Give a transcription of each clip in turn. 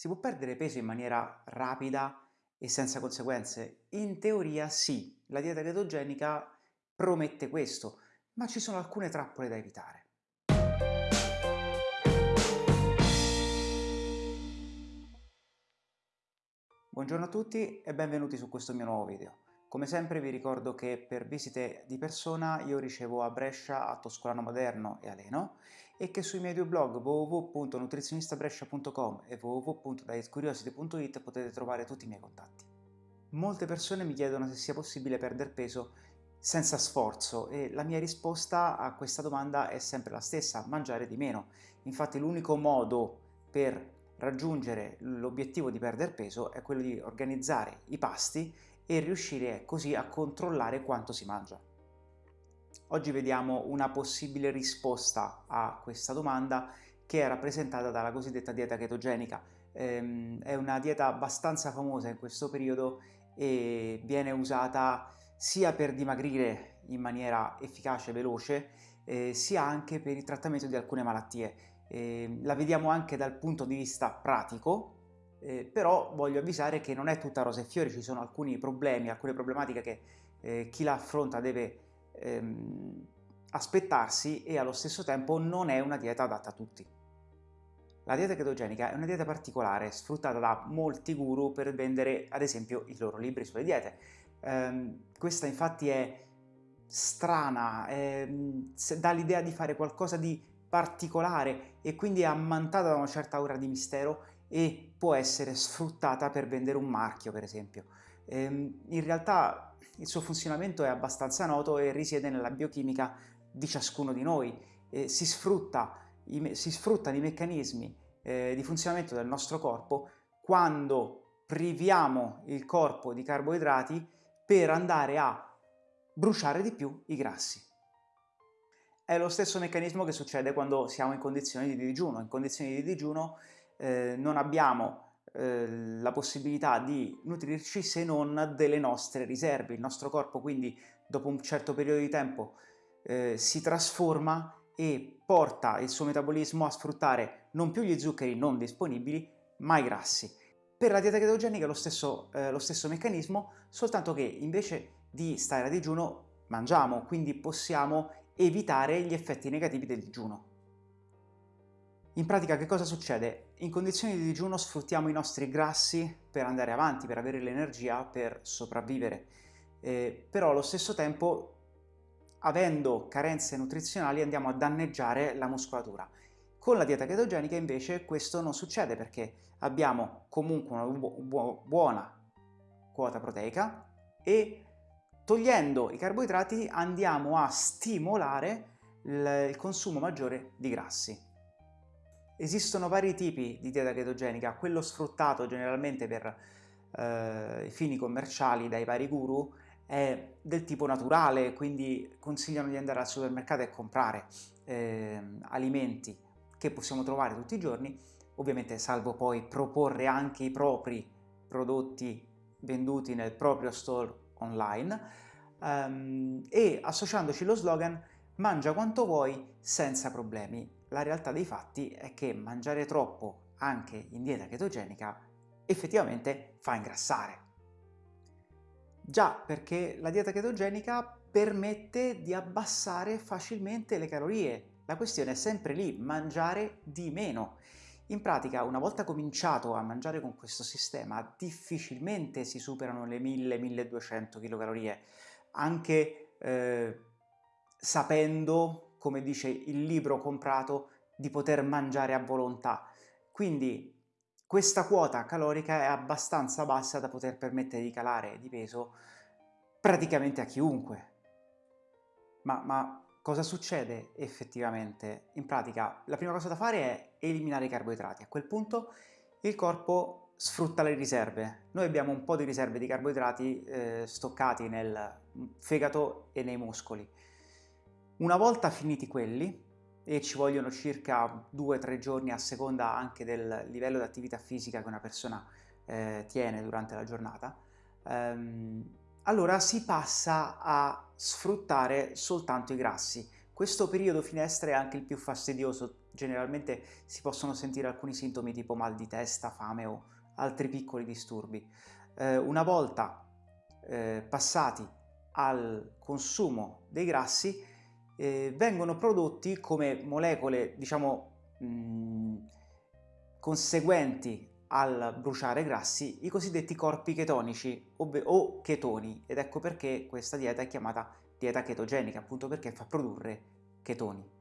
Si può perdere peso in maniera rapida e senza conseguenze? In teoria sì, la dieta chetogenica promette questo, ma ci sono alcune trappole da evitare. Buongiorno a tutti e benvenuti su questo mio nuovo video. Come sempre vi ricordo che per visite di persona io ricevo a Brescia, a Toscolano Moderno e a Leno e che sui miei due blog www.nutrizionistabrescia.com e www.dietcuriosity.it potete trovare tutti i miei contatti. Molte persone mi chiedono se sia possibile perdere peso senza sforzo e la mia risposta a questa domanda è sempre la stessa, mangiare di meno. Infatti l'unico modo per raggiungere l'obiettivo di perdere peso è quello di organizzare i pasti e riuscire così a controllare quanto si mangia. Oggi vediamo una possibile risposta a questa domanda che è rappresentata dalla cosiddetta dieta chetogenica. Ehm, è una dieta abbastanza famosa in questo periodo e viene usata sia per dimagrire in maniera efficace e veloce, eh, sia anche per il trattamento di alcune malattie. Eh, la vediamo anche dal punto di vista pratico, eh, però voglio avvisare che non è tutta rose e fiori, ci sono alcuni problemi, alcune problematiche che eh, chi la affronta deve ehm, aspettarsi e allo stesso tempo non è una dieta adatta a tutti. La dieta chetogenica è una dieta particolare, sfruttata da molti guru per vendere ad esempio i loro libri sulle diete. Eh, questa infatti è strana, eh, dà l'idea di fare qualcosa di particolare e quindi è ammantata da una certa aura di mistero e può essere sfruttata per vendere un marchio per esempio. Ehm, in realtà il suo funzionamento è abbastanza noto e risiede nella biochimica di ciascuno di noi. Eh, si, sfrutta i, si, sfruttano i meccanismi eh, di funzionamento del nostro corpo quando priviamo il corpo di carboidrati per andare a bruciare di più i grassi. È lo stesso meccanismo che succede quando siamo in condizioni di digiuno. In condizioni di digiuno eh, non abbiamo eh, la possibilità di nutrirci se non delle nostre riserve. Il nostro corpo quindi dopo un certo periodo di tempo eh, si trasforma e porta il suo metabolismo a sfruttare non più gli zuccheri non disponibili, ma i grassi. Per la dieta chetogenica è lo stesso, eh, lo stesso meccanismo, soltanto che invece di stare a digiuno mangiamo, quindi possiamo evitare gli effetti negativi del digiuno. In pratica che cosa succede? In condizioni di digiuno sfruttiamo i nostri grassi per andare avanti, per avere l'energia per sopravvivere, eh, però allo stesso tempo avendo carenze nutrizionali andiamo a danneggiare la muscolatura. Con la dieta chetogenica invece questo non succede perché abbiamo comunque una bu buona quota proteica e togliendo i carboidrati andiamo a stimolare il consumo maggiore di grassi. Esistono vari tipi di dieta chetogenica, quello sfruttato generalmente per eh, fini commerciali dai vari guru è del tipo naturale, quindi consigliano di andare al supermercato e comprare eh, alimenti che possiamo trovare tutti i giorni, ovviamente salvo poi proporre anche i propri prodotti venduti nel proprio store online um, e associandoci lo slogan mangia quanto vuoi senza problemi la realtà dei fatti è che mangiare troppo anche in dieta chetogenica effettivamente fa ingrassare. Già perché la dieta chetogenica permette di abbassare facilmente le calorie. La questione è sempre lì, mangiare di meno. In pratica, una volta cominciato a mangiare con questo sistema, difficilmente si superano le 1000-1200 kcal, anche eh, sapendo come dice il libro comprato, di poter mangiare a volontà. Quindi questa quota calorica è abbastanza bassa da poter permettere di calare di peso praticamente a chiunque. Ma, ma cosa succede effettivamente? In pratica la prima cosa da fare è eliminare i carboidrati. A quel punto il corpo sfrutta le riserve. Noi abbiamo un po' di riserve di carboidrati eh, stoccati nel fegato e nei muscoli. Una volta finiti quelli, e ci vogliono circa 2-3 giorni a seconda anche del livello di attività fisica che una persona eh, tiene durante la giornata, ehm, allora si passa a sfruttare soltanto i grassi. Questo periodo finestra è anche il più fastidioso generalmente si possono sentire alcuni sintomi tipo mal di testa, fame o altri piccoli disturbi. Eh, una volta eh, passati al consumo dei grassi eh, vengono prodotti come molecole diciamo mh, conseguenti al bruciare grassi i cosiddetti corpi chetonici o chetoni ed ecco perché questa dieta è chiamata dieta chetogenica appunto perché fa produrre chetoni.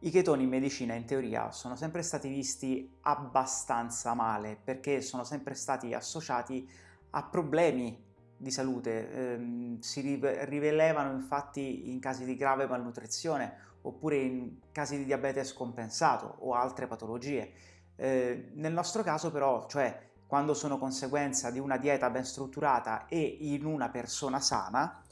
I chetoni in medicina in teoria sono sempre stati visti abbastanza male perché sono sempre stati associati a problemi di salute, eh, si rivelevano infatti in casi di grave malnutrizione oppure in casi di diabete scompensato o altre patologie. Eh, nel nostro caso però, cioè quando sono conseguenza di una dieta ben strutturata e in una persona sana,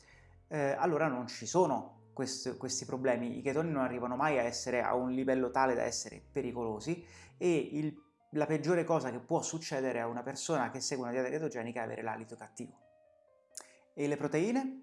eh, allora non ci sono quest questi problemi. I chetoni non arrivano mai a essere a un livello tale da essere pericolosi e il, la peggiore cosa che può succedere a una persona che segue una dieta chetogenica è avere l'alito cattivo. E le proteine?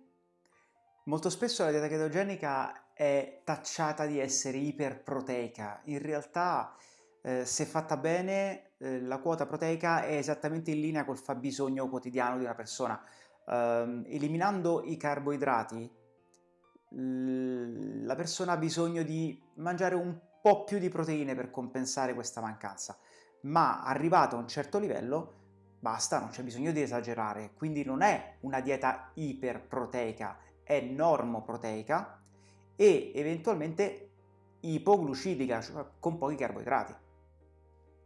Molto spesso la dieta chetogenica è tacciata di essere iperproteica. In realtà, eh, se fatta bene, eh, la quota proteica è esattamente in linea col fabbisogno quotidiano di una persona. Eh, eliminando i carboidrati, la persona ha bisogno di mangiare un po' più di proteine per compensare questa mancanza, ma arrivato a un certo livello basta, non c'è bisogno di esagerare, quindi non è una dieta iperproteica, è normoproteica e eventualmente ipoglucidica, cioè con pochi carboidrati.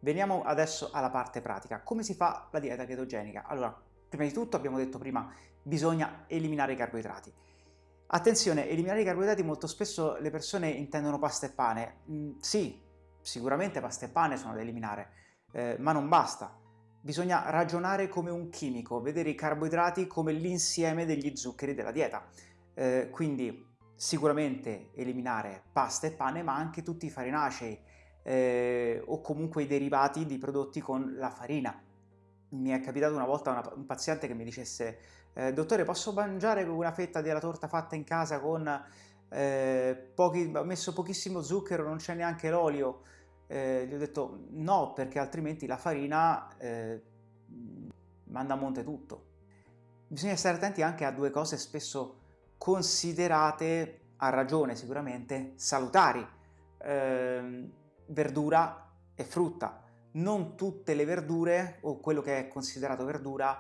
Veniamo adesso alla parte pratica. Come si fa la dieta chetogenica? Allora, prima di tutto abbiamo detto prima, bisogna eliminare i carboidrati. Attenzione, eliminare i carboidrati molto spesso le persone intendono pasta e pane. Mm, sì, sicuramente pasta e pane sono da eliminare, eh, ma non basta. Bisogna ragionare come un chimico, vedere i carboidrati come l'insieme degli zuccheri della dieta. Eh, quindi sicuramente eliminare pasta e pane, ma anche tutti i farinacei eh, o comunque i derivati di prodotti con la farina. Mi è capitato una volta una, un paziente che mi dicesse eh, dottore posso mangiare una fetta della torta fatta in casa con eh, ho messo pochissimo zucchero, non c'è neanche l'olio? Eh, gli ho detto no perché altrimenti la farina eh, manda a monte tutto. Bisogna stare attenti anche a due cose spesso considerate, a ragione sicuramente, salutari. Ehm, verdura e frutta. Non tutte le verdure o quello che è considerato verdura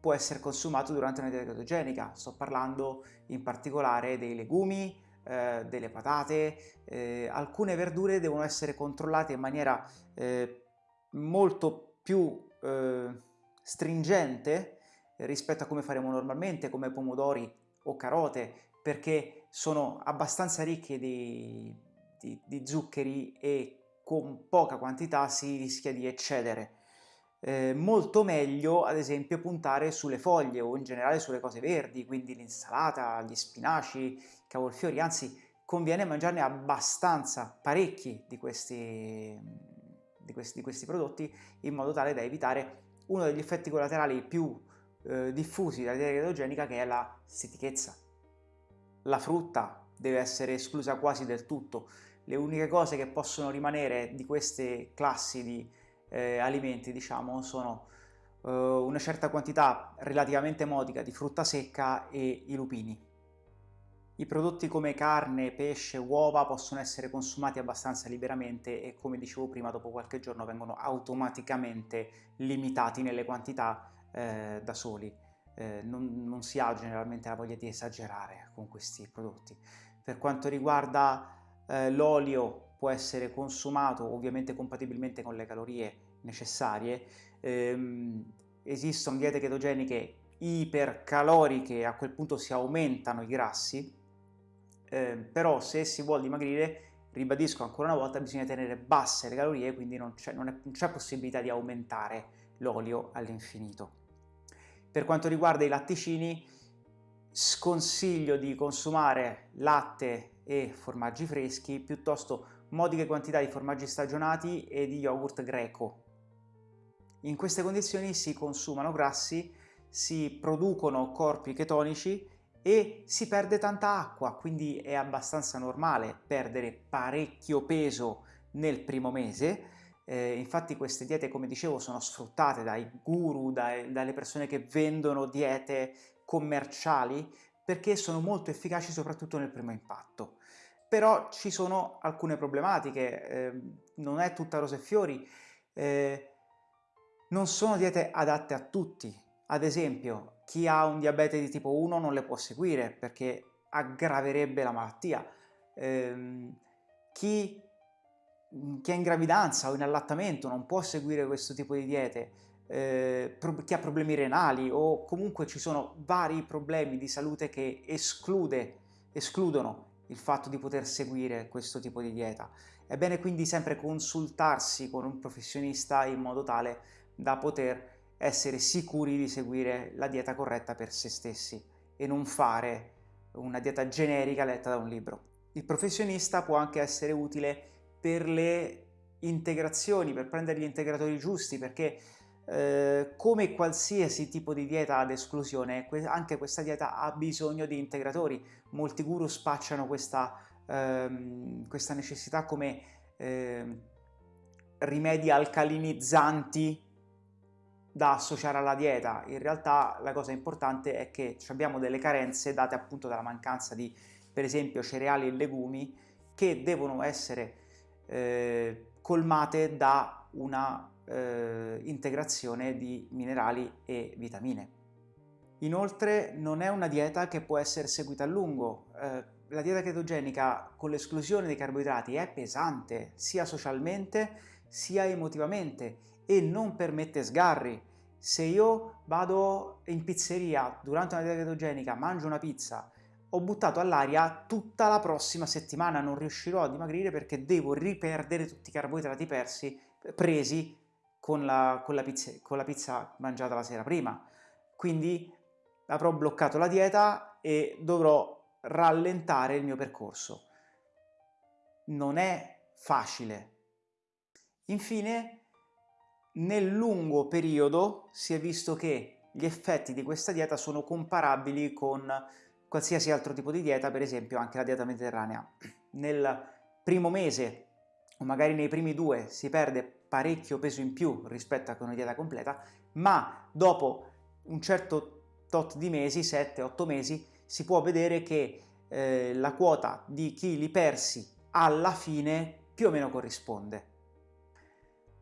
può essere consumato durante una dieta chetogenica. Sto parlando in particolare dei legumi, eh, delle patate, eh, alcune verdure devono essere controllate in maniera eh, molto più eh, stringente rispetto a come faremo normalmente, come pomodori o carote, perché sono abbastanza ricche di, di, di zuccheri e con poca quantità si rischia di eccedere eh, molto meglio ad esempio puntare sulle foglie o in generale sulle cose verdi, quindi l'insalata, gli spinaci, i cavolfiori, anzi conviene mangiarne abbastanza, parecchi di questi, di questi, di questi prodotti in modo tale da evitare uno degli effetti collaterali più eh, diffusi della dieta chetogenica che è la stitichezza. La frutta deve essere esclusa quasi del tutto, le uniche cose che possono rimanere di queste classi di eh, alimenti diciamo sono eh, una certa quantità relativamente modica di frutta secca e i lupini. I prodotti come carne, pesce, uova possono essere consumati abbastanza liberamente e come dicevo prima dopo qualche giorno vengono automaticamente limitati nelle quantità eh, da soli. Eh, non, non, si ha generalmente la voglia di esagerare con questi prodotti. Per quanto riguarda eh, l'olio può essere consumato ovviamente compatibilmente con le calorie necessarie, ehm, esistono diete ketogeniche ipercaloriche, a quel punto si aumentano i grassi, eh, però se si vuole dimagrire, ribadisco ancora una volta, bisogna tenere basse le calorie, quindi non c'è possibilità di aumentare l'olio all'infinito. Per quanto riguarda i latticini, sconsiglio di consumare latte e formaggi freschi, piuttosto modiche quantità di formaggi stagionati e di yogurt greco. In queste condizioni si consumano grassi, si producono corpi chetonici e si perde tanta acqua, quindi è abbastanza normale perdere parecchio peso nel primo mese. Eh, infatti queste diete, come dicevo, sono sfruttate dai guru, dai, dalle persone che vendono diete commerciali, perché sono molto efficaci soprattutto nel primo impatto. Però ci sono alcune problematiche, eh, non è tutta rose e fiori, eh, non sono diete adatte a tutti. Ad esempio, chi ha un diabete di tipo 1 non le può seguire perché aggraverebbe la malattia. Eh, chi, chi, è in gravidanza o in allattamento non può seguire questo tipo di diete. Eh, chi ha problemi renali o comunque ci sono vari problemi di salute che esclude, escludono il fatto di poter seguire questo tipo di dieta. È bene quindi sempre consultarsi con un professionista in modo tale da poter essere sicuri di seguire la dieta corretta per se stessi e non fare una dieta generica letta da un libro. Il professionista può anche essere utile per le integrazioni, per prendere gli integratori giusti, perché eh, come qualsiasi tipo di dieta ad esclusione, anche questa dieta ha bisogno di integratori. Molti guru spacciano questa, ehm, questa necessità come eh, rimedi alcalinizzanti da associare alla dieta. In realtà la cosa importante è che abbiamo delle carenze date appunto dalla mancanza di, per esempio, cereali e legumi che devono essere eh, colmate da una eh, integrazione di minerali e vitamine. Inoltre non è una dieta che può essere seguita a lungo. Eh, la dieta chetogenica con l'esclusione dei carboidrati è pesante sia socialmente sia emotivamente e non permette sgarri. Se io vado in pizzeria durante una dieta chetogenica, mangio una pizza, ho buttato all'aria tutta la prossima settimana, non riuscirò a dimagrire perché devo riperdere tutti i carboidrati persi, presi con la, con, la pizza, con la pizza mangiata la sera prima. Quindi avrò bloccato la dieta e dovrò rallentare il mio percorso. Non è facile. Infine, nel lungo periodo si è visto che gli effetti di questa dieta sono comparabili con qualsiasi altro tipo di dieta, per esempio anche la dieta mediterranea. Nel primo mese o magari nei primi due si perde parecchio peso in più rispetto a una dieta completa, ma dopo un certo tot di mesi, 7-8 mesi, si può vedere che eh, la quota di chili persi alla fine più o meno corrisponde.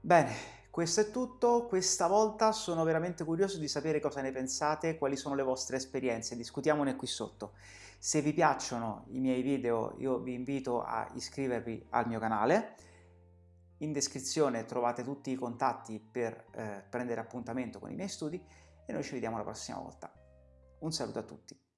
Bene, questo è tutto, questa volta sono veramente curioso di sapere cosa ne pensate, quali sono le vostre esperienze, discutiamone qui sotto. Se vi piacciono i miei video io vi invito a iscrivervi al mio canale, in descrizione trovate tutti i contatti per eh, prendere appuntamento con i miei studi e noi ci vediamo la prossima volta. Un saluto a tutti.